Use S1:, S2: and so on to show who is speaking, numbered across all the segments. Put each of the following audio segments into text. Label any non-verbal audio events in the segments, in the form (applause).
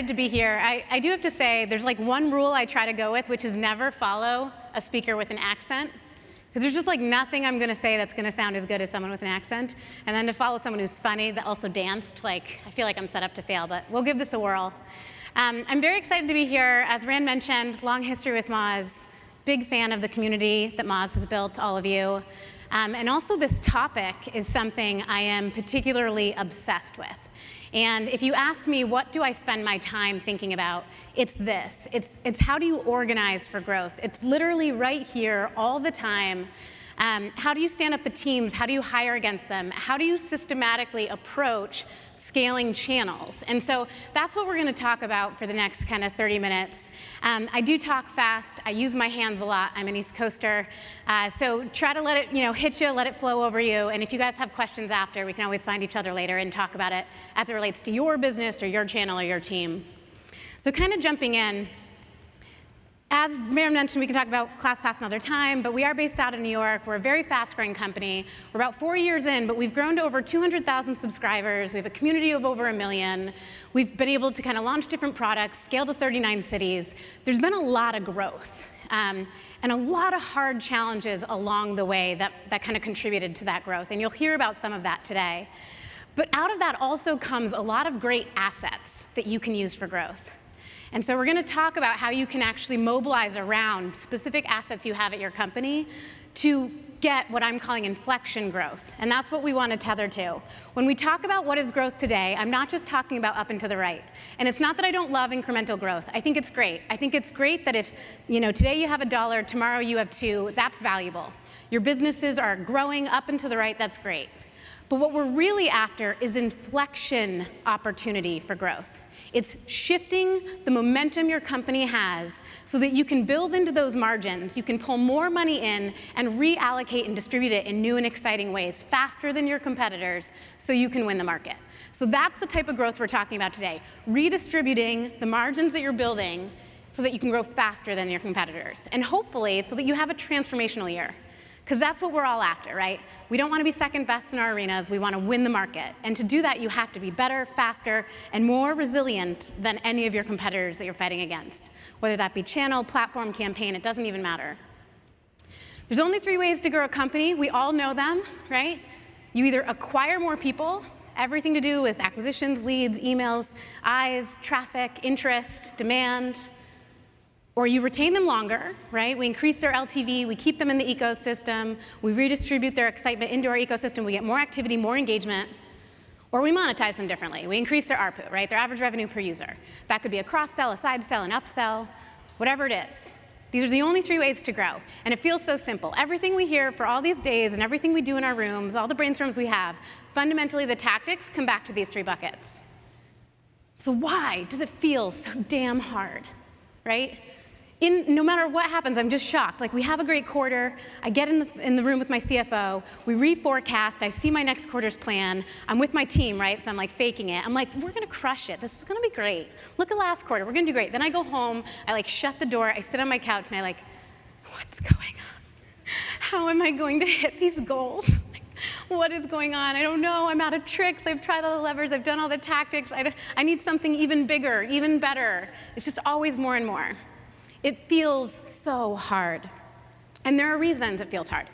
S1: excited to be here. I, I do have to say, there's like one rule I try to go with, which is never follow a speaker with an accent. Because there's just like nothing I'm going to say that's going to sound as good as someone with an accent. And then to follow someone who's funny that also danced, like I feel like I'm set up to fail, but we'll give this a whirl. Um, I'm very excited to be here. As Rand mentioned, long history with Moz. Big fan of the community that Moz has built, all of you. Um, and also this topic is something I am particularly obsessed with. And if you ask me, what do I spend my time thinking about? It's this. It's, it's how do you organize for growth? It's literally right here all the time. Um, how do you stand up the teams? How do you hire against them? How do you systematically approach scaling channels. And so that's what we're going to talk about for the next kind of 30 minutes. Um, I do talk fast. I use my hands a lot. I'm an East Coaster. Uh, so try to let it, you know, hit you, let it flow over you. And if you guys have questions after, we can always find each other later and talk about it as it relates to your business or your channel or your team. So kind of jumping in, as Miriam mentioned, we can talk about ClassPass another time, but we are based out of New York. We're a very fast-growing company. We're about four years in, but we've grown to over 200,000 subscribers. We have a community of over a million. We've been able to kind of launch different products, scale to 39 cities. There's been a lot of growth. Um, and a lot of hard challenges along the way that, that kind of contributed to that growth. And you'll hear about some of that today. But out of that also comes a lot of great assets that you can use for growth. And so we're going to talk about how you can actually mobilize around specific assets you have at your company to get what I'm calling inflection growth. And that's what we want to tether to. When we talk about what is growth today, I'm not just talking about up and to the right. And it's not that I don't love incremental growth. I think it's great. I think it's great that if, you know, today you have a dollar, tomorrow you have two, that's valuable. Your businesses are growing up and to the right, that's great. But what we're really after is inflection opportunity for growth. It's shifting the momentum your company has so that you can build into those margins, you can pull more money in and reallocate and distribute it in new and exciting ways faster than your competitors so you can win the market. So that's the type of growth we're talking about today, redistributing the margins that you're building so that you can grow faster than your competitors, and hopefully so that you have a transformational year. Because that's what we're all after, right? We don't want to be second best in our arenas. We want to win the market. And to do that, you have to be better, faster, and more resilient than any of your competitors that you're fighting against. Whether that be channel, platform, campaign, it doesn't even matter. There's only three ways to grow a company. We all know them, right? You either acquire more people, everything to do with acquisitions, leads, emails, eyes, traffic, interest, demand, or you retain them longer, right? We increase their LTV, we keep them in the ecosystem, we redistribute their excitement into our ecosystem, we get more activity, more engagement, or we monetize them differently. We increase their ARPU, right? Their average revenue per user. That could be a cross-sell, a side-sell, an upsell, whatever it is. These are the only three ways to grow. And it feels so simple. Everything we hear for all these days and everything we do in our rooms, all the brainstorms we have, fundamentally the tactics come back to these three buckets. So why does it feel so damn hard, right? In, no matter what happens, I'm just shocked. Like we have a great quarter, I get in the, in the room with my CFO, we reforecast, I see my next quarter's plan, I'm with my team, right? So I'm like faking it. I'm like, we're gonna crush it, this is gonna be great. Look at last quarter, we're gonna do great. Then I go home, I like shut the door, I sit on my couch and I like, what's going on? How am I going to hit these goals? (laughs) what is going on? I don't know, I'm out of tricks, I've tried all the levers, I've done all the tactics, I, I need something even bigger, even better. It's just always more and more. It feels so hard. And there are reasons it feels hard.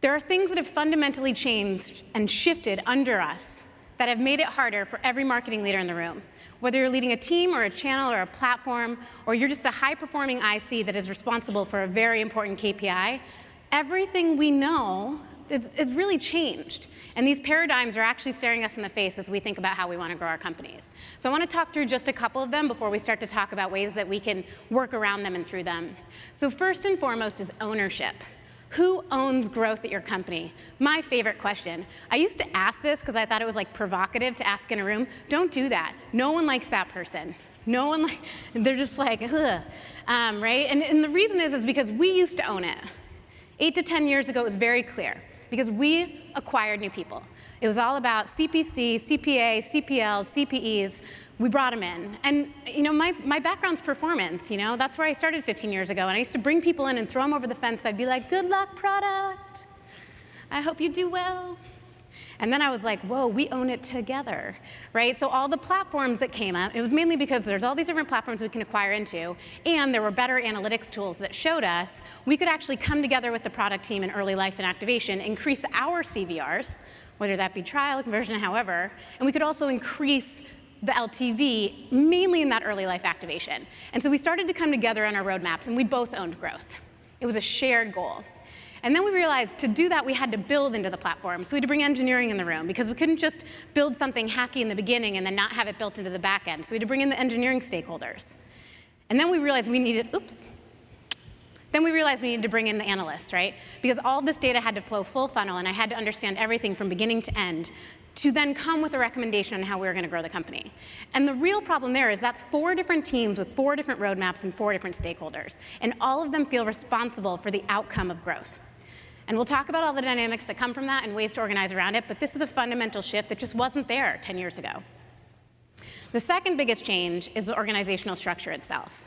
S1: There are things that have fundamentally changed and shifted under us that have made it harder for every marketing leader in the room. Whether you're leading a team or a channel or a platform, or you're just a high-performing IC that is responsible for a very important KPI, everything we know is really changed. And these paradigms are actually staring us in the face as we think about how we want to grow our companies. So I want to talk through just a couple of them before we start to talk about ways that we can work around them and through them. So first and foremost is ownership. Who owns growth at your company? My favorite question. I used to ask this because I thought it was like provocative to ask in a room. Don't do that. No one likes that person. No one like, (laughs) they're just like, ugh, um, right? And, and the reason is, is because we used to own it. Eight to 10 years ago, it was very clear because we acquired new people. It was all about CPC, CPA, CPLs, CPEs. We brought them in. And you know, my, my background's performance, you know, that's where I started 15 years ago. And I used to bring people in and throw them over the fence. I'd be like, good luck, product. I hope you do well. And then I was like, whoa, we own it together, right? So all the platforms that came up, it was mainly because there's all these different platforms we can acquire into, and there were better analytics tools that showed us we could actually come together with the product team in early life and activation, increase our CVRs, whether that be trial, conversion, however, and we could also increase the LTV, mainly in that early life activation. And so we started to come together on our roadmaps, and we both owned growth. It was a shared goal. And then we realized to do that, we had to build into the platform. So we had to bring engineering in the room because we couldn't just build something hacky in the beginning and then not have it built into the back end. So we had to bring in the engineering stakeholders. And then we realized we needed, oops. Then we realized we needed to bring in the analysts, right? Because all this data had to flow full funnel, and I had to understand everything from beginning to end to then come with a recommendation on how we were going to grow the company. And the real problem there is that's four different teams with four different roadmaps and four different stakeholders. And all of them feel responsible for the outcome of growth. And we'll talk about all the dynamics that come from that and ways to organize around it, but this is a fundamental shift that just wasn't there 10 years ago. The second biggest change is the organizational structure itself.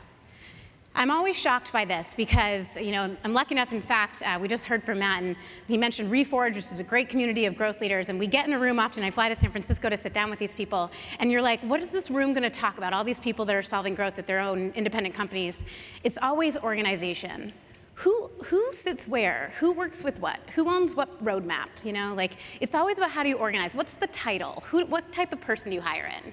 S1: I'm always shocked by this because, you know, I'm lucky enough, in fact, uh, we just heard from Matt, and he mentioned Reforge, which is a great community of growth leaders, and we get in a room often, I fly to San Francisco to sit down with these people, and you're like, what is this room gonna talk about? All these people that are solving growth at their own independent companies. It's always organization. Who, who sits where? Who works with what? Who owns what roadmap? You know, like, it's always about how do you organize? What's the title? Who, what type of person do you hire in?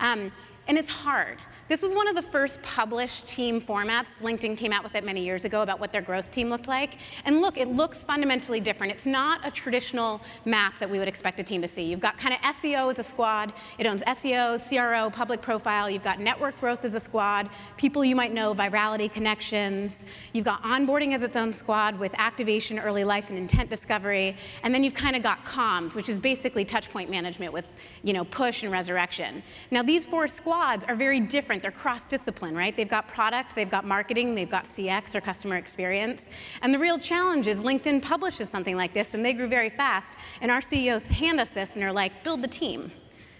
S1: Um, and it's hard. This was one of the first published team formats. LinkedIn came out with it many years ago about what their growth team looked like. And look, it looks fundamentally different. It's not a traditional map that we would expect a team to see. You've got kind of SEO as a squad. It owns SEO, CRO, public profile. You've got network growth as a squad, people you might know, virality, connections. You've got onboarding as its own squad with activation, early life, and intent discovery. And then you've kind of got comms, which is basically touchpoint management with you know, push and resurrection. Now, these four squads are very different different. They're cross-discipline, right? They've got product, they've got marketing, they've got CX or customer experience. And the real challenge is LinkedIn publishes something like this, and they grew very fast. And our CEOs hand us this, and they're like, build the team.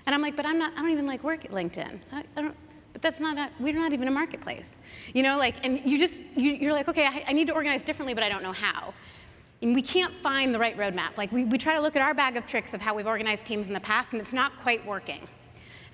S1: And I'm like, but I'm not, I don't even like work at LinkedIn. I, I don't, but that's not a, we're not even a marketplace. You know, like, and you just, you, are like, okay, I, I need to organize differently, but I don't know how. And we can't find the right roadmap. Like, we, we try to look at our bag of tricks of how we've organized teams in the past, and it's not quite working.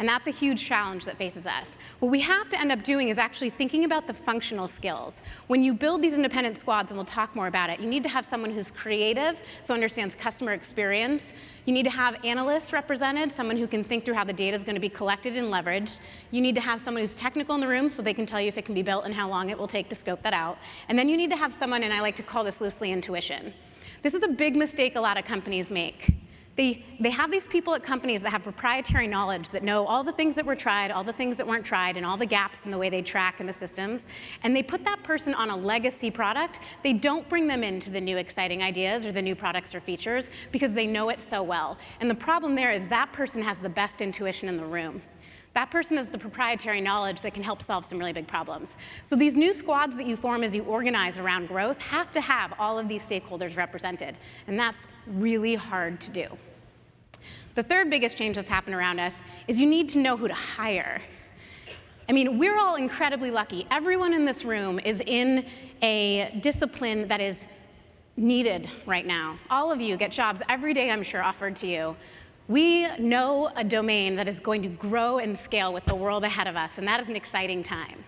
S1: And that's a huge challenge that faces us. What we have to end up doing is actually thinking about the functional skills. When you build these independent squads, and we'll talk more about it, you need to have someone who's creative, so understands customer experience. You need to have analysts represented, someone who can think through how the data is going to be collected and leveraged. You need to have someone who's technical in the room so they can tell you if it can be built and how long it will take to scope that out. And then you need to have someone, and I like to call this loosely intuition. This is a big mistake a lot of companies make. They, they have these people at companies that have proprietary knowledge that know all the things that were tried, all the things that weren't tried, and all the gaps in the way they track in the systems. And they put that person on a legacy product. They don't bring them into the new exciting ideas or the new products or features because they know it so well. And the problem there is that person has the best intuition in the room. That person has the proprietary knowledge that can help solve some really big problems. So these new squads that you form as you organize around growth have to have all of these stakeholders represented. And that's really hard to do. The third biggest change that's happened around us is you need to know who to hire. I mean, we're all incredibly lucky. Everyone in this room is in a discipline that is needed right now. All of you get jobs every day, I'm sure, offered to you. We know a domain that is going to grow and scale with the world ahead of us, and that is an exciting time.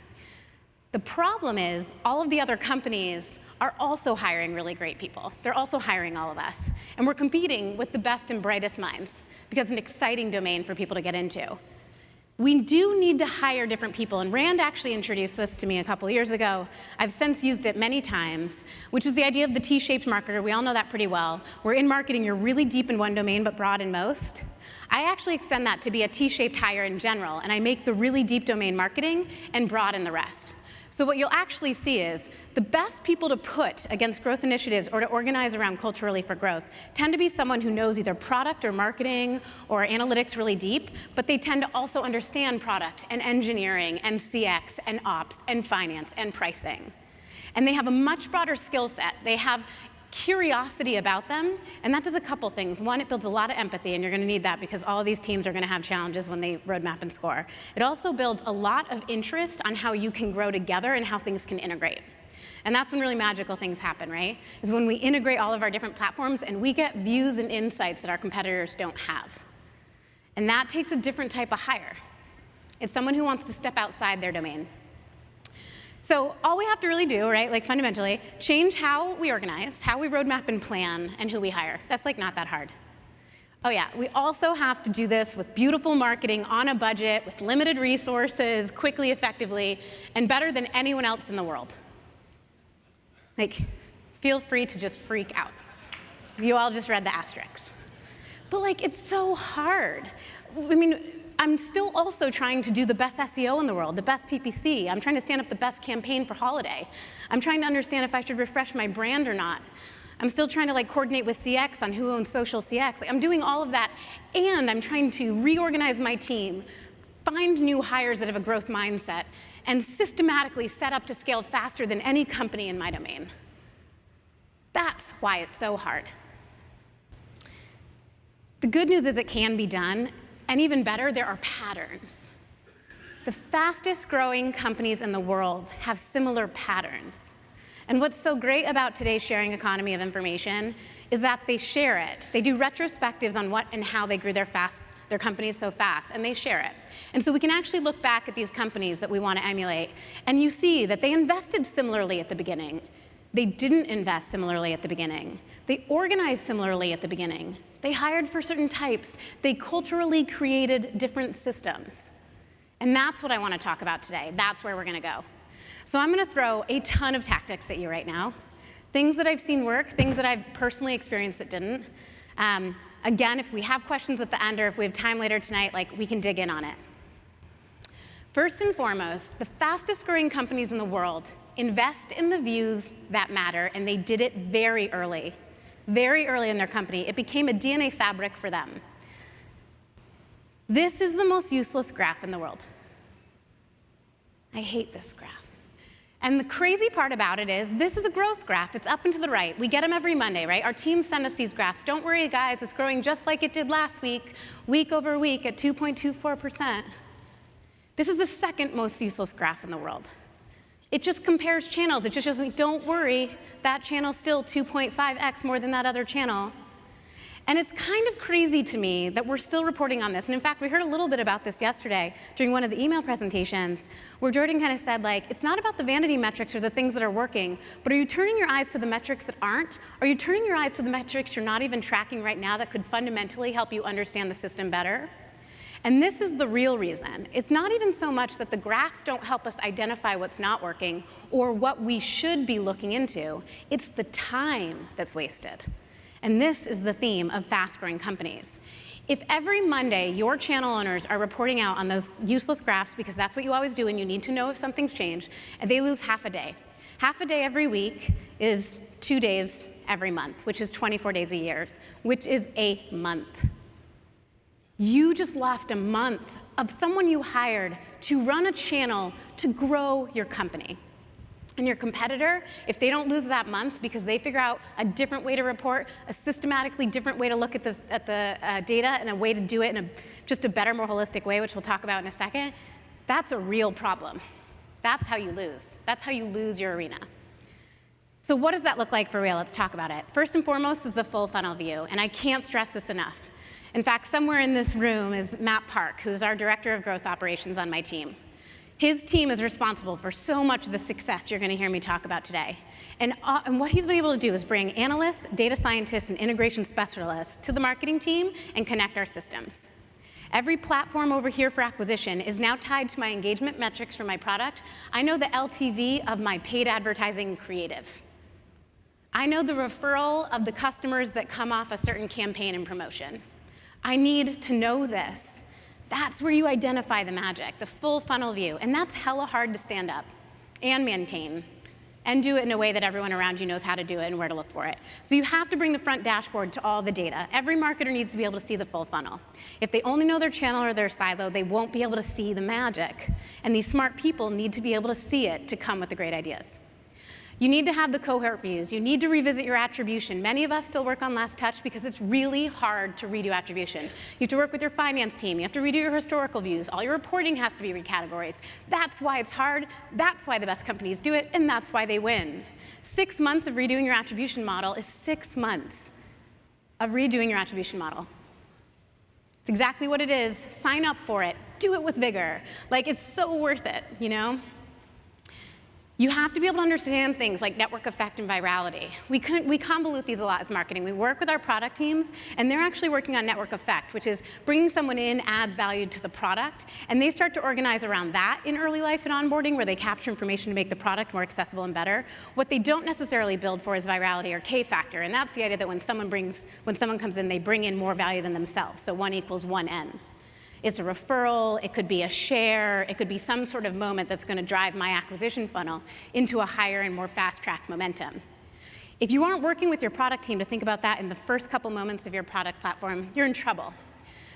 S1: The problem is all of the other companies are also hiring really great people. They're also hiring all of us. And we're competing with the best and brightest minds because it's an exciting domain for people to get into. We do need to hire different people, and Rand actually introduced this to me a couple years ago. I've since used it many times, which is the idea of the T-shaped marketer. We all know that pretty well. We're in marketing, you're really deep in one domain, but broad in most. I actually extend that to be a T-shaped hire in general, and I make the really deep domain marketing and broad in the rest. So what you'll actually see is the best people to put against growth initiatives or to organize around culturally for growth tend to be someone who knows either product or marketing or analytics really deep, but they tend to also understand product and engineering and CX and ops and finance and pricing. And they have a much broader skill set. They have curiosity about them, and that does a couple things. One, it builds a lot of empathy, and you're gonna need that because all these teams are gonna have challenges when they roadmap and score. It also builds a lot of interest on how you can grow together and how things can integrate. And that's when really magical things happen, right? Is when we integrate all of our different platforms and we get views and insights that our competitors don't have. And that takes a different type of hire. It's someone who wants to step outside their domain. So all we have to really do, right, like fundamentally, change how we organize, how we roadmap and plan, and who we hire. That's like not that hard. Oh yeah, we also have to do this with beautiful marketing on a budget, with limited resources, quickly, effectively, and better than anyone else in the world. Like, feel free to just freak out. You all just read the asterisks. But like, it's so hard. I mean, I'm still also trying to do the best SEO in the world, the best PPC. I'm trying to stand up the best campaign for holiday. I'm trying to understand if I should refresh my brand or not. I'm still trying to like coordinate with CX on who owns social CX. Like, I'm doing all of that, and I'm trying to reorganize my team, find new hires that have a growth mindset, and systematically set up to scale faster than any company in my domain. That's why it's so hard. The good news is it can be done, and even better, there are patterns. The fastest growing companies in the world have similar patterns. And what's so great about today's sharing economy of information is that they share it. They do retrospectives on what and how they grew their, fast, their companies so fast, and they share it. And so we can actually look back at these companies that we want to emulate, and you see that they invested similarly at the beginning. They didn't invest similarly at the beginning. They organized similarly at the beginning. They hired for certain types. They culturally created different systems. And that's what I want to talk about today. That's where we're going to go. So I'm going to throw a ton of tactics at you right now. Things that I've seen work, things that I've personally experienced that didn't. Um, again, if we have questions at the end or if we have time later tonight, like we can dig in on it. First and foremost, the fastest growing companies in the world invest in the views that matter, and they did it very early very early in their company. It became a DNA fabric for them. This is the most useless graph in the world. I hate this graph. And the crazy part about it is this is a growth graph. It's up and to the right. We get them every Monday, right? Our team send us these graphs. Don't worry, guys. It's growing just like it did last week, week over week at 2.24%. This is the second most useless graph in the world. It just compares channels. It just shows me, don't worry, that channel's still 2.5x more than that other channel. And it's kind of crazy to me that we're still reporting on this. And in fact, we heard a little bit about this yesterday during one of the email presentations, where Jordan kind of said, like, it's not about the vanity metrics or the things that are working, but are you turning your eyes to the metrics that aren't? Are you turning your eyes to the metrics you're not even tracking right now that could fundamentally help you understand the system better? And this is the real reason. It's not even so much that the graphs don't help us identify what's not working or what we should be looking into. It's the time that's wasted. And this is the theme of fast-growing companies. If every Monday your channel owners are reporting out on those useless graphs, because that's what you always do and you need to know if something's changed, and they lose half a day. Half a day every week is two days every month, which is 24 days a year, which is a month. You just lost a month of someone you hired to run a channel to grow your company. And your competitor, if they don't lose that month because they figure out a different way to report, a systematically different way to look at the, at the uh, data, and a way to do it in a, just a better, more holistic way, which we'll talk about in a second, that's a real problem. That's how you lose. That's how you lose your arena. So what does that look like for real? Let's talk about it. First and foremost is the full funnel view, and I can't stress this enough. In fact, somewhere in this room is Matt Park, who's our Director of Growth Operations on my team. His team is responsible for so much of the success you're going to hear me talk about today. And, uh, and, what he's been able to do is bring analysts, data scientists, and integration specialists to the marketing team and connect our systems. Every platform over here for acquisition is now tied to my engagement metrics for my product. I know the LTV of my paid advertising creative. I know the referral of the customers that come off a certain campaign and promotion. I need to know this. That's where you identify the magic, the full funnel view. And that's hella hard to stand up and maintain and do it in a way that everyone around you knows how to do it and where to look for it. So you have to bring the front dashboard to all the data. Every marketer needs to be able to see the full funnel. If they only know their channel or their silo, they won't be able to see the magic. And these smart people need to be able to see it to come with the great ideas. You need to have the cohort views. You need to revisit your attribution. Many of us still work on last touch because it's really hard to redo attribution. You have to work with your finance team. You have to redo your historical views. All your reporting has to be recategorized. That's why it's hard. That's why the best companies do it, and that's why they win. Six months of redoing your attribution model is six months of redoing your attribution model. It's exactly what it is. Sign up for it. Do it with vigor. Like, it's so worth it, you know? You have to be able to understand things like network effect and virality. We, we convolute these a lot as marketing. We work with our product teams, and they're actually working on network effect, which is bringing someone in adds value to the product, and they start to organize around that in early life and onboarding, where they capture information to make the product more accessible and better. What they don't necessarily build for is virality or K-factor, and that's the idea that when someone brings, when someone comes in, they bring in more value than themselves, so one equals one N. It's a referral, it could be a share, it could be some sort of moment that's gonna drive my acquisition funnel into a higher and more fast-track momentum. If you aren't working with your product team to think about that in the first couple moments of your product platform, you're in trouble.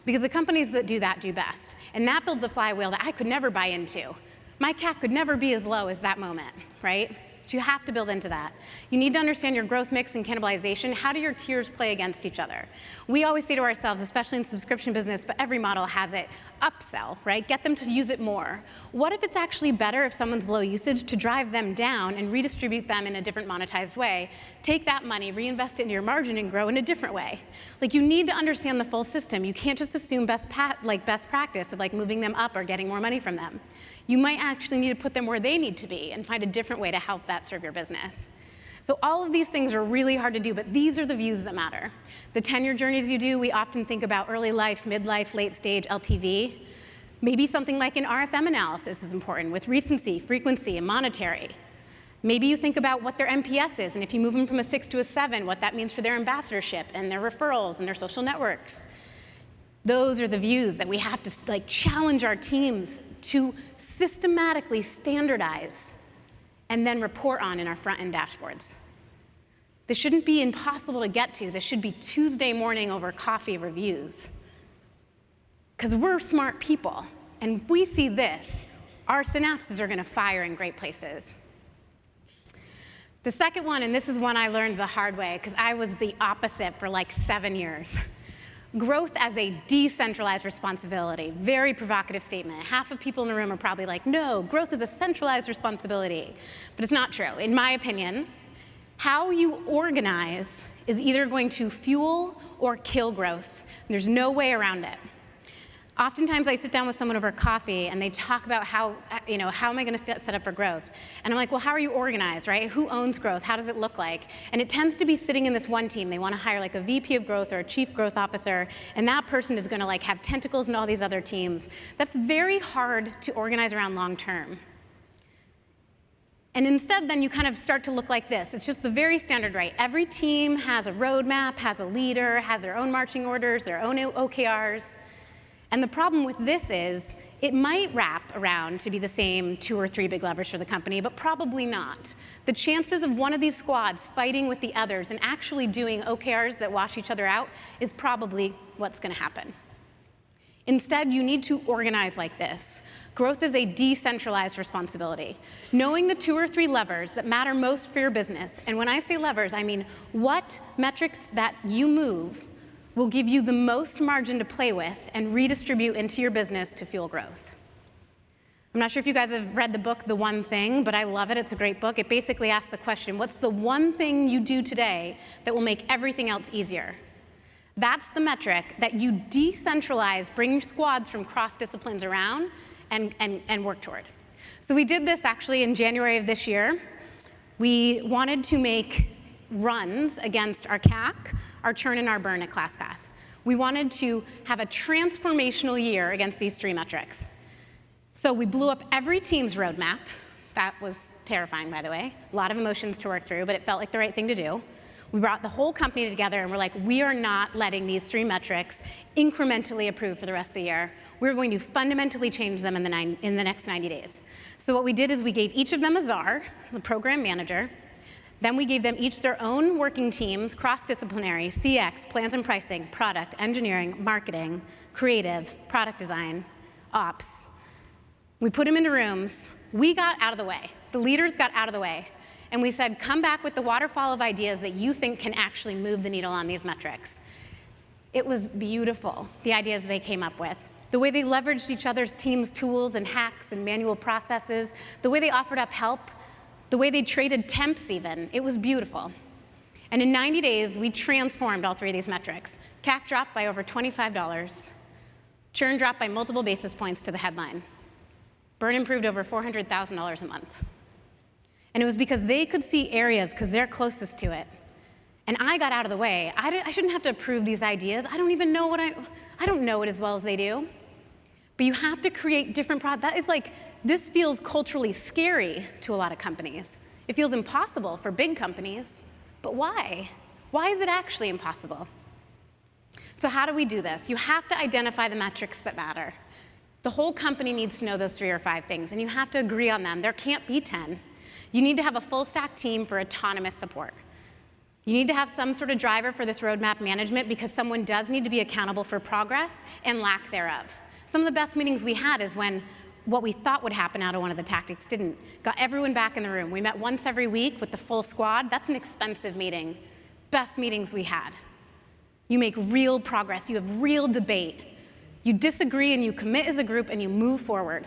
S1: Because the companies that do that do best. And that builds a flywheel that I could never buy into. My CAC could never be as low as that moment, right? So you have to build into that. You need to understand your growth mix and cannibalization. How do your tiers play against each other? We always say to ourselves, especially in subscription business, but every model has it, upsell, right? Get them to use it more. What if it's actually better if someone's low usage to drive them down and redistribute them in a different monetized way? Take that money, reinvest it in your margin and grow in a different way. Like you need to understand the full system. You can't just assume best, like best practice of like moving them up or getting more money from them you might actually need to put them where they need to be and find a different way to help that serve your business. So all of these things are really hard to do, but these are the views that matter. The tenure journeys you do, we often think about early life, midlife, late stage, LTV. Maybe something like an RFM analysis is important with recency, frequency, and monetary. Maybe you think about what their NPS is, and if you move them from a six to a seven, what that means for their ambassadorship and their referrals and their social networks. Those are the views that we have to like challenge our teams to systematically standardize and then report on in our front-end dashboards. This shouldn't be impossible to get to. This should be Tuesday morning over coffee reviews. Because we're smart people, and if we see this, our synapses are going to fire in great places. The second one, and this is one I learned the hard way, because I was the opposite for like seven years (laughs) growth as a decentralized responsibility. Very provocative statement. Half of people in the room are probably like, no, growth is a centralized responsibility. But it's not true. In my opinion, how you organize is either going to fuel or kill growth. There's no way around it. Oftentimes I sit down with someone over coffee and they talk about how, uh, you know, how am I gonna set up for growth? And I'm like, well, how are you organized, right? Who owns growth? How does it look like? And it tends to be sitting in this one team. They wanna hire like a VP of growth or a chief growth officer, and that person is gonna like have tentacles in all these other teams. That's very hard to organize around long term. And instead, then you kind of start to look like this. It's just the very standard, right? Every team has a roadmap, has a leader, has their own marching orders, their own OKRs. And the problem with this is it might wrap around to be the same two or three big levers for the company, but probably not. The chances of one of these squads fighting with the others and actually doing OKRs that wash each other out is probably what's going to happen. Instead, you need to organize like this. Growth is a decentralized responsibility. Knowing the two or three levers that matter most for your business, and when I say levers, I mean what metrics that you move will give you the most margin to play with and redistribute into your business to fuel growth. I'm not sure if you guys have read the book, The One Thing, but I love it. It's a great book. It basically asks the question, what's the one thing you do today that will make everything else easier? That's the metric that you decentralize, bring your squads from cross disciplines around and, and, and work toward. So we did this actually in January of this year. We wanted to make runs against our CAC our churn and our burn at ClassPass. We wanted to have a transformational year against these three metrics. So we blew up every team's roadmap. That was terrifying, by the way. A lot of emotions to work through, but it felt like the right thing to do. We brought the whole company together and we're like, we are not letting these three metrics incrementally improve for the rest of the year. We're going to fundamentally change them in the, nine, in the next 90 days. So what we did is we gave each of them a czar, the program manager, then we gave them each their own working teams, cross-disciplinary, CX, plans and pricing, product, engineering, marketing, creative, product design, ops. We put them into rooms. We got out of the way. The leaders got out of the way. and we said, come back with the waterfall of ideas that you think can actually move the needle on these metrics. It was beautiful, the ideas they came up with. The way they leveraged each other's team's tools and hacks and manual processes, the way they offered up help, the way they traded temps even, it was beautiful. And in 90 days, we transformed all three of these metrics. CAC dropped by over $25. Churn dropped by multiple basis points to the headline. Burn improved over $400,000 a month. And it was because they could see areas because they're closest to it. And I got out of the way. I, I shouldn't have to approve these ideas. I don't even know what I, I don't know it as well as they do. But you have to create different products. That is like, this feels culturally scary to a lot of companies. It feels impossible for big companies. But why? Why is it actually impossible? So how do we do this? You have to identify the metrics that matter. The whole company needs to know those three or five things, and you have to agree on them. There can't be 10. You need to have a full stack team for autonomous support. You need to have some sort of driver for this roadmap management because someone does need to be accountable for progress and lack thereof. Some of the best meetings we had is when what we thought would happen out of one of the tactics didn't. Got everyone back in the room. We met once every week with the full squad. That's an expensive meeting. Best meetings we had. You make real progress. You have real debate. You disagree and you commit as a group and you move forward.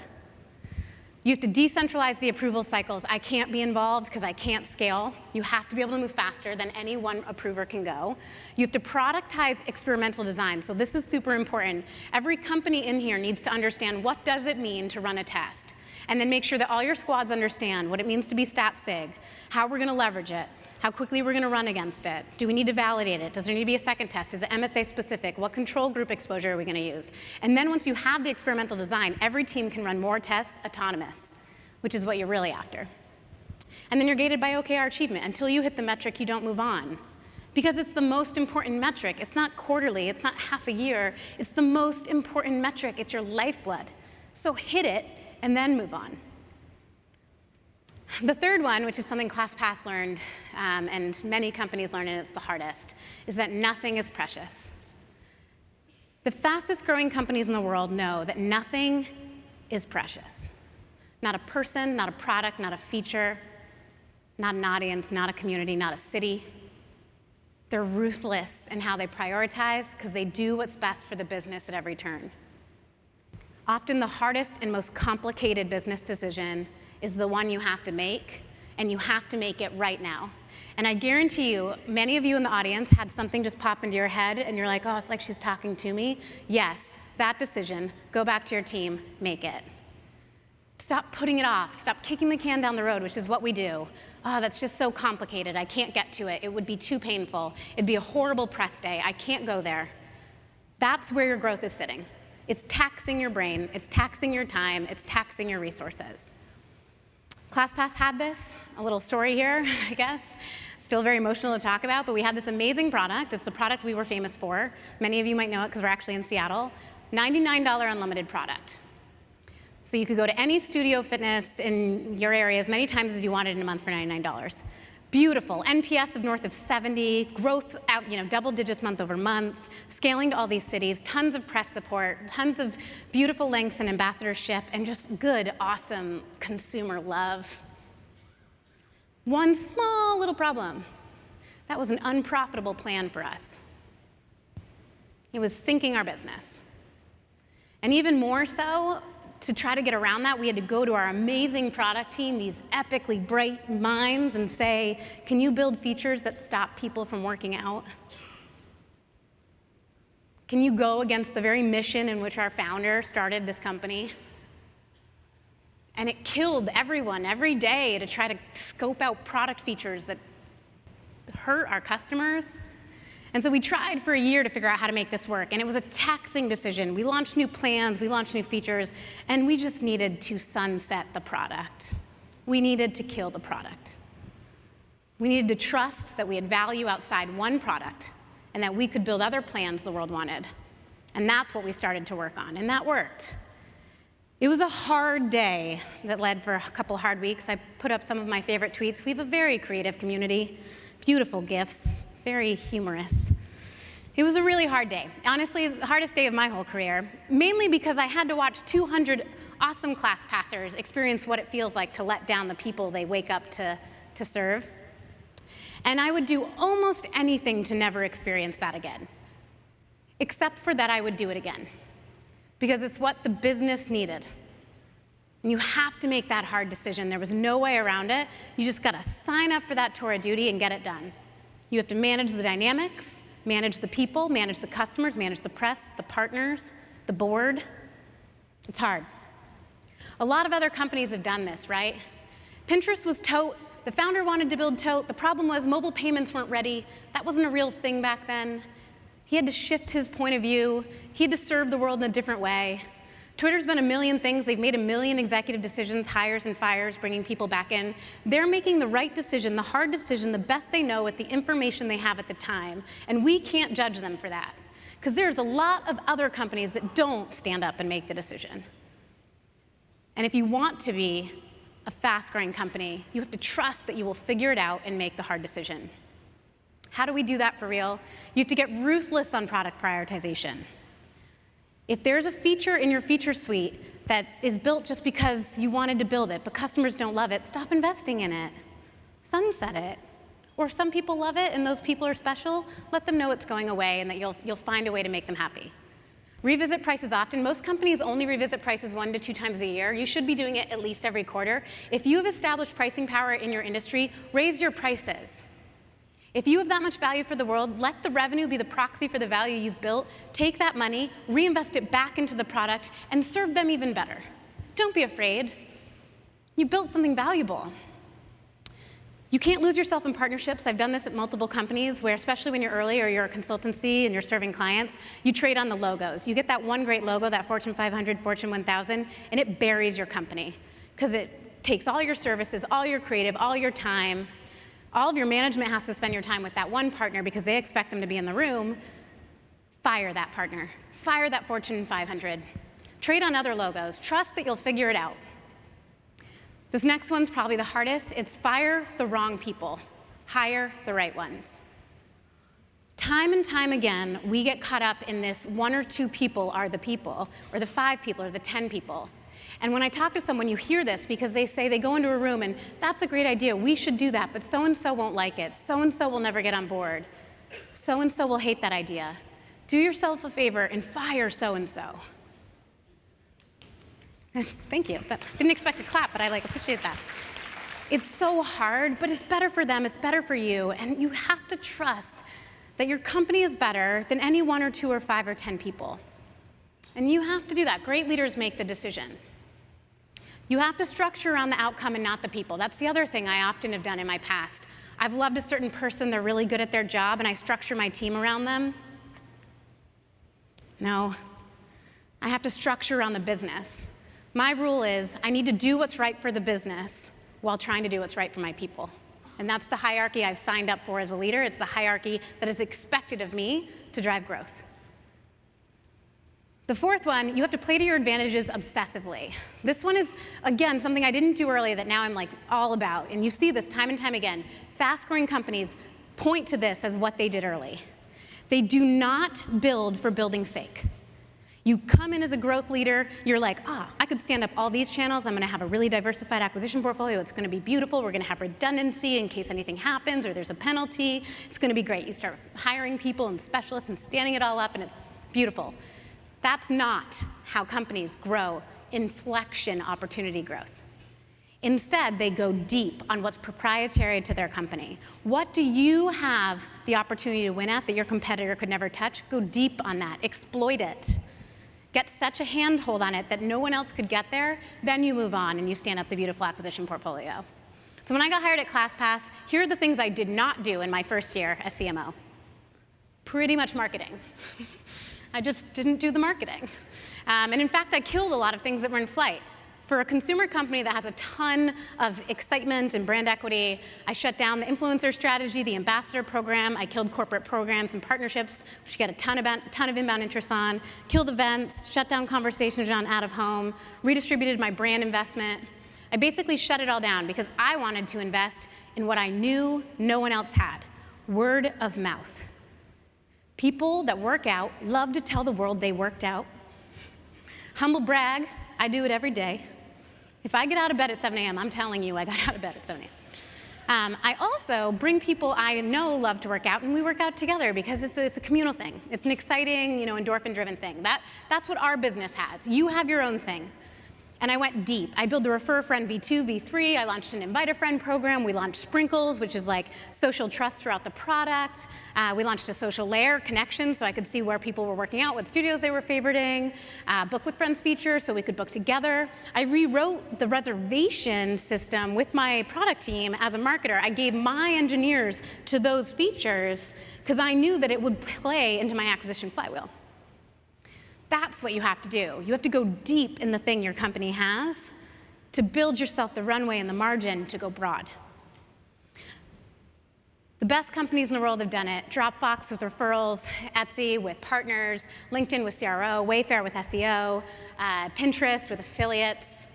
S1: You have to decentralize the approval cycles. I can't be involved because I can't scale. You have to be able to move faster than any one approver can go. You have to productize experimental design. So this is super important. Every company in here needs to understand what does it mean to run a test. And then make sure that all your squads understand what it means to be stat sig, how we're going to leverage it, how quickly we're going to run against it. Do we need to validate it? Does there need to be a second test? Is it MSA specific? What control group exposure are we going to use? And then once you have the experimental design, every team can run more tests autonomous, which is what you're really after. And then you're gated by OKR achievement. Until you hit the metric, you don't move on. Because it's the most important metric. It's not quarterly, it's not half a year. It's the most important metric. It's your lifeblood. So hit it and then move on. The third one, which is something ClassPass learned, um, and many companies learn, and it's the hardest, is that nothing is precious. The fastest growing companies in the world know that nothing is precious. Not a person, not a product, not a feature, not an audience, not a community, not a city. They're ruthless in how they prioritize because they do what's best for the business at every turn. Often the hardest and most complicated business decision is the one you have to make, and you have to make it right now. And I guarantee you, many of you in the audience had something just pop into your head, and you're like, oh, it's like she's talking to me. Yes, that decision, go back to your team, make it. Stop putting it off. Stop kicking the can down the road, which is what we do. Oh, that's just so complicated. I can't get to it. It would be too painful. It'd be a horrible press day. I can't go there. That's where your growth is sitting. It's taxing your brain, it's taxing your time, it's taxing your resources. ClassPass had this, a little story here, (laughs) I guess. Still very emotional to talk about, but we had this amazing product. It's the product we were famous for. Many of you might know it because we're actually in Seattle. $99 unlimited product. So you could go to any studio fitness in your area as many times as you wanted in a month for $99 beautiful. NPS of north of 70, growth out, you know, double digits month over month, scaling to all these cities, tons of press support, tons of beautiful links and ambassadorship, and just good, awesome consumer love. One small little problem. That was an unprofitable plan for us. It was sinking our business. And even more so, to try to get around that, we had to go to our amazing product team, these epically bright minds, and say, can you build features that stop people from working out? Can you go against the very mission in which our founder started this company? And it killed everyone every day to try to scope out product features that hurt our customers and so we tried for a year to figure out how to make this work, and it was a taxing decision. We launched new plans, we launched new features, and we just needed to sunset the product. We needed to kill the product. We needed to trust that we had value outside one product and that we could build other plans the world wanted. And that's what we started to work on, and that worked. It was a hard day that led for a couple hard weeks. I put up some of my favorite tweets. We have a very creative community, beautiful gifts, very humorous. It was a really hard day. Honestly, the hardest day of my whole career, mainly because I had to watch 200 awesome class passers experience what it feels like to let down the people they wake up to to serve. And I would do almost anything to never experience that again, except for that I would do it again, because it's what the business needed. And you have to make that hard decision. There was no way around it. You just got to sign up for that tour of duty and get it done. You have to manage the dynamics, manage the people, manage the customers, manage the press, the partners, the board. It's hard. A lot of other companies have done this, right? Pinterest was Tote. The founder wanted to build Tote. The problem was mobile payments weren't ready. That wasn't a real thing back then. He had to shift his point of view. He had to serve the world in a different way. Twitter's been a million things. They've made a million executive decisions, hires and fires, bringing people back in. They're making the right decision, the hard decision, the best they know with the information they have at the time. And we can't judge them for that. Because there's a lot of other companies that don't stand up and make the decision. And if you want to be a fast growing company, you have to trust that you will figure it out and make the hard decision. How do we do that for real? You have to get ruthless on product prioritization. If there's a feature in your feature suite that is built just because you wanted to build it, but customers don't love it, stop investing in it. Sunset it. Or some people love it and those people are special, let them know it's going away and that you'll, you'll find a way to make them happy. Revisit prices often. Most companies only revisit prices one to two times a year. You should be doing it at least every quarter. If you have established pricing power in your industry, raise your prices. If you have that much value for the world, let the revenue be the proxy for the value you've built. Take that money, reinvest it back into the product, and serve them even better. Don't be afraid. You built something valuable. You can't lose yourself in partnerships. I've done this at multiple companies where, especially when you're early or you're a consultancy and you're serving clients, you trade on the logos. You get that one great logo, that Fortune 500, Fortune 1000, and it buries your company because it takes all your services, all your creative, all your time, all of your management has to spend your time with that one partner because they expect them to be in the room. Fire that partner. Fire that Fortune 500. Trade on other logos. Trust that you'll figure it out. This next one's probably the hardest. It's fire the wrong people. Hire the right ones. Time and time again, we get caught up in this one or two people are the people, or the five people, or the 10 people. And when I talk to someone, you hear this because they say they go into a room and that's a great idea, we should do that, but so and so won't like it, so and so will never get on board, so and so will hate that idea. Do yourself a favor and fire so and so. Thank you. That, didn't expect a clap, but I like appreciate that. It's so hard, but it's better for them, it's better for you, and you have to trust that your company is better than any one or two or five or 10 people. And you have to do that. Great leaders make the decision. You have to structure around the outcome and not the people. That's the other thing I often have done in my past. I've loved a certain person, they're really good at their job, and I structure my team around them. No, I have to structure around the business. My rule is I need to do what's right for the business while trying to do what's right for my people. And that's the hierarchy I've signed up for as a leader. It's the hierarchy that is expected of me to drive growth. The fourth one, you have to play to your advantages obsessively. This one is, again, something I didn't do early that now I'm like all about. And you see this time and time again. Fast growing companies point to this as what they did early. They do not build for building's sake. You come in as a growth leader, you're like, ah, I could stand up all these channels. I'm going to have a really diversified acquisition portfolio. It's going to be beautiful. We're going to have redundancy in case anything happens or there's a penalty. It's going to be great. You start hiring people and specialists and standing it all up, and it's beautiful. That's not how companies grow inflection opportunity growth. Instead, they go deep on what's proprietary to their company. What do you have the opportunity to win at that your competitor could never touch? Go deep on that, exploit it. Get such a handhold on it that no one else could get there, then you move on and you stand up the beautiful acquisition portfolio. So when I got hired at ClassPass, here are the things I did not do in my first year as CMO. Pretty much marketing. (laughs) I just didn't do the marketing. Um, and in fact, I killed a lot of things that were in flight. For a consumer company that has a ton of excitement and brand equity, I shut down the influencer strategy, the ambassador program. I killed corporate programs and partnerships, which you get a ton ton of inbound interest on, killed events, shut down conversations on out of home, redistributed my brand investment. I basically shut it all down because I wanted to invest in what I knew no one else had, word of mouth. People that work out love to tell the world they worked out. Humble brag, I do it every day. If I get out of bed at 7 a.m., I'm telling you I got (laughs) out of bed at 7 a.m. Um, I also bring people I know love to work out, and we work out together because it's a, it's a communal thing. It's an exciting, you know, endorphin-driven thing. That, that's what our business has. You have your own thing. And I went deep. I built a Refer a Friend V2, V3. I launched an Invite a Friend program. We launched Sprinkles, which is like social trust throughout the product. Uh, we launched a social layer connection so I could see where people were working out, what studios they were favoriting. Uh, book with Friends feature so we could book together. I rewrote the reservation system with my product team as a marketer. I gave my engineers to those features because I knew that it would play into my acquisition flywheel. That's what you have to do. You have to go deep in the thing your company has to build yourself the runway and the margin to go broad. The best companies in the world have done it. Dropbox with referrals, Etsy with partners, LinkedIn with CRO, Wayfair with SEO, uh, Pinterest with affiliates.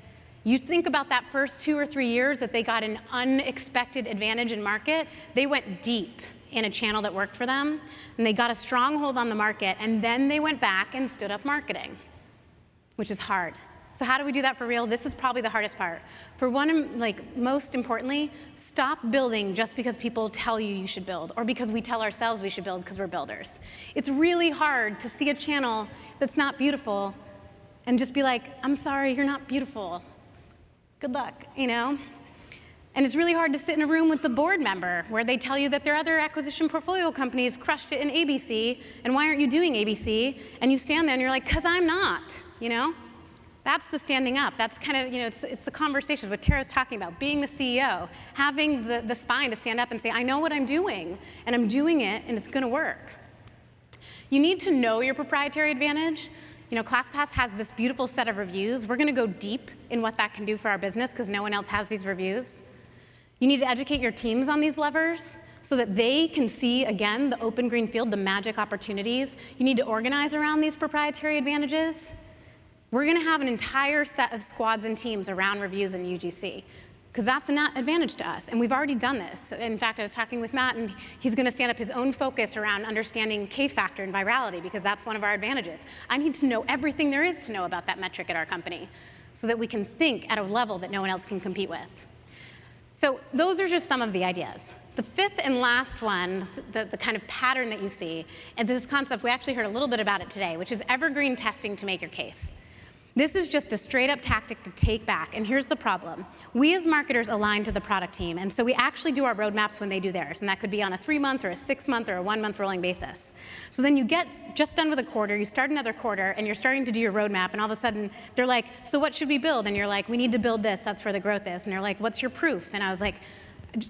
S1: You think about that first two or three years that they got an unexpected advantage in market, they went deep in a channel that worked for them, and they got a stronghold on the market, and then they went back and stood up marketing, which is hard. So how do we do that for real? This is probably the hardest part. For one, like most importantly, stop building just because people tell you you should build or because we tell ourselves we should build because we're builders. It's really hard to see a channel that's not beautiful and just be like, I'm sorry, you're not beautiful. Good luck, you know? And it's really hard to sit in a room with the board member where they tell you that their other acquisition portfolio companies crushed it in ABC, and why aren't you doing ABC? And you stand there and you're like, because I'm not, you know? That's the standing up. That's kind of, you know, it's, it's the conversations, what Tara's talking about, being the CEO, having the, the spine to stand up and say, I know what I'm doing, and I'm doing it, and it's gonna work. You need to know your proprietary advantage. You know, ClassPass has this beautiful set of reviews. We're gonna go deep in what that can do for our business because no one else has these reviews. You need to educate your teams on these levers so that they can see, again, the open green field, the magic opportunities. You need to organize around these proprietary advantages. We're going to have an entire set of squads and teams around reviews in UGC because that's an advantage to us, and we've already done this. In fact, I was talking with Matt, and he's going to stand up his own focus around understanding K-factor and virality because that's one of our advantages. I need to know everything there is to know about that metric at our company so that we can think at a level that no one else can compete with. So those are just some of the ideas. The fifth and last one, the, the, kind of pattern that you see, and this concept, we actually heard a little bit about it today, which is evergreen testing to make your case. This is just a straight up tactic to take back. And here's the problem. We as marketers align to the product team. And so we actually do our roadmaps when they do theirs. And that could be on a three month or a six month or a one month rolling basis. So then you get just done with a quarter, you start another quarter, and you're starting to do your roadmap. And all of a sudden they're like, so what should we build? And you're like, we need to build this. That's where the growth is. And they're like, what's your proof? And I was like,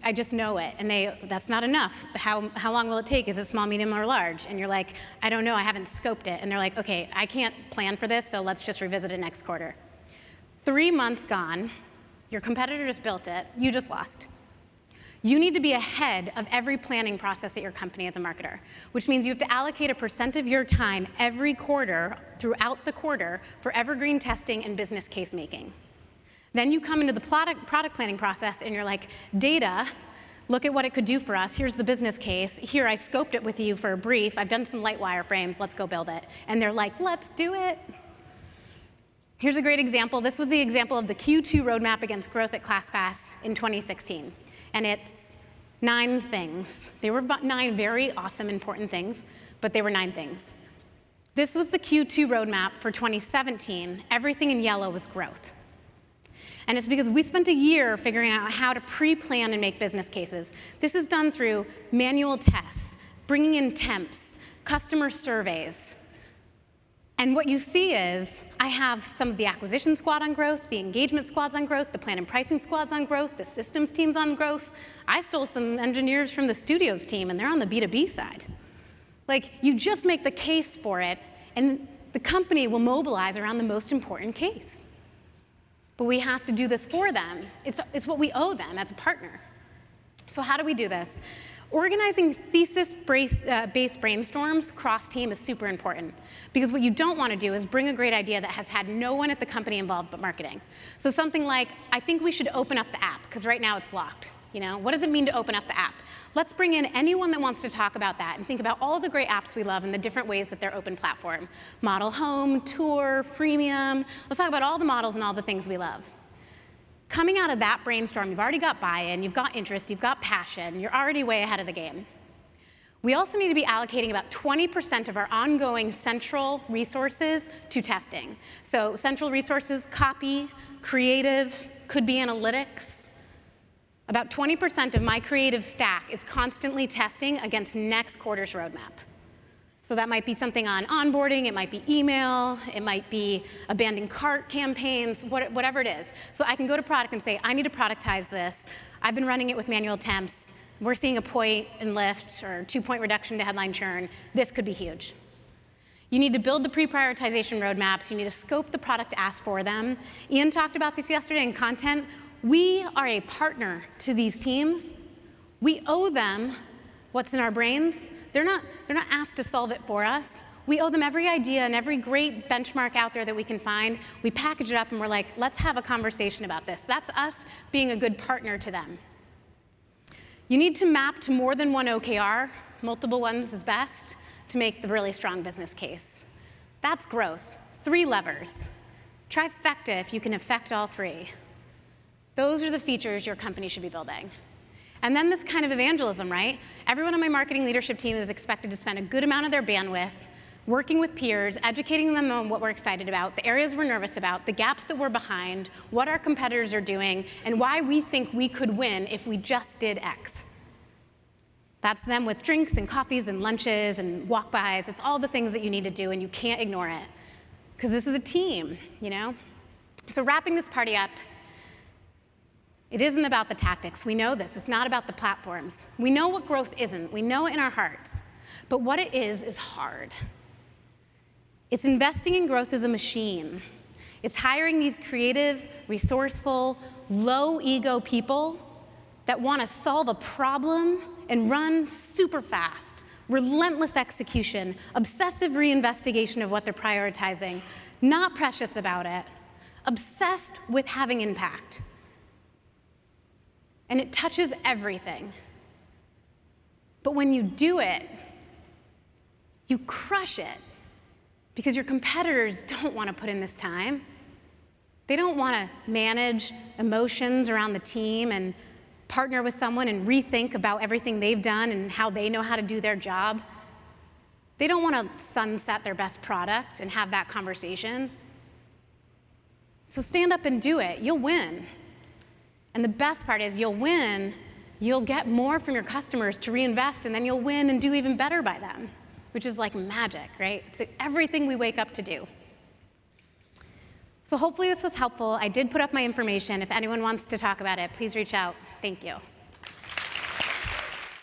S1: I just know it. And they, that's not enough. How, how long will it take? Is it small, medium, or large? And you're like, I don't know, I haven't scoped it. And they're like, okay, I can't plan for this, so let's just revisit it next quarter. Three months gone, your competitor just built it, you just lost. You need to be ahead of every planning process at your company as a marketer, which means you have to allocate a percent of your time every quarter throughout the quarter for evergreen testing and business case making. Then you come into the product, product planning process and you're like, data, look at what it could do for us. Here's the business case. Here, I scoped it with you for a brief. I've done some light wireframes. Let's go build it. And they're like, let's do it. Here's a great example. This was the example of the Q2 roadmap against growth at ClassPass in 2016. And it's nine things. They were nine very awesome, important things, but they were nine things. This was the Q2 roadmap for 2017. Everything in yellow was growth. And it's because we spent a year figuring out how to pre-plan and make business cases. This is done through manual tests, bringing in temps, customer surveys. And what you see is I have some of the acquisition squad on growth, the engagement squads on growth, the plan and pricing squads on growth, the systems teams on growth. I stole some engineers from the studios team, and they're on the B2B side. Like, you just make the case for it, and the company will mobilize around the most important case but we have to do this for them. It's, it's what we owe them as a partner. So how do we do this? Organizing thesis-based uh, brainstorms cross-team is super important because what you don't want to do is bring a great idea that has had no one at the company involved but marketing. So something like, I think we should open up the app because right now it's locked. You know, what does it mean to open up the app? Let's bring in anyone that wants to talk about that and think about all the great apps we love and the different ways that they're open platform. Model home, tour, freemium. Let's talk about all the models and all the things we love. coming out of that brainstorm, you've already got buy-in, you've got interest, you've got passion, you're already way ahead of the game. We also need to be allocating about 20% of our ongoing central resources to testing. So central resources, copy, creative, could be analytics. About 20% of my creative stack is constantly testing against next quarter's roadmap. So that might be something on onboarding, it might be email, it might be abandoned cart campaigns, whatever it is. So I can go to product and say, I need to productize this. I've been running it with manual temps. We're seeing a point in lift or two point reduction to headline churn. This could be huge. You need to build the pre-prioritization roadmaps. You need to scope the product ask for them. Ian talked about this yesterday in content. We are a partner to these teams. We owe them what's in our brains. They're not, they're not asked to solve it for us. We owe them every idea and every great benchmark out there that we can find. We package it up and we're like, let's have a conversation about this. That's us being a good partner to them. You need to map to more than one OKR. Multiple ones is best to make the really strong business case. That's growth. Three levers. Trifecta if you can affect all three. Those are the features your company should be building. And then this kind of evangelism, right? Everyone on my marketing leadership team is expected to spend a good amount of their bandwidth working with peers, educating them on what we're excited about, the areas we're nervous about, the gaps that we're behind, what our competitors are doing, and why we think we could win if we just did X. That's them with drinks and coffees and lunches and walk-bys. It's all the things that you need to do, and you can't ignore it. Because this is a team, you know? So wrapping this party up, it isn't about the tactics. We know this. It's not about the platforms. We know what growth isn't. We know it in our hearts. But what it is, is hard. It's investing in growth as a machine. It's hiring these creative, resourceful, low ego people that want to solve a problem and run super fast, relentless execution, obsessive reinvestigation of what they're prioritizing, not precious about it, obsessed with having impact and it touches everything. But when you do it, you crush it because your competitors don't want to put in this time. They don't want to manage emotions around the team and partner with someone and rethink about everything they've done and how they know how to do their job. They don't want to sunset their best product and have that conversation. So stand up and do it. You'll win. And the best part is you'll win, you'll get more from your customers to reinvest, and then you'll win and do even better by them, which is like magic, right? It's everything we wake up to do. So hopefully this was helpful. I did put up my information. If anyone wants to talk about it, please reach out. Thank you.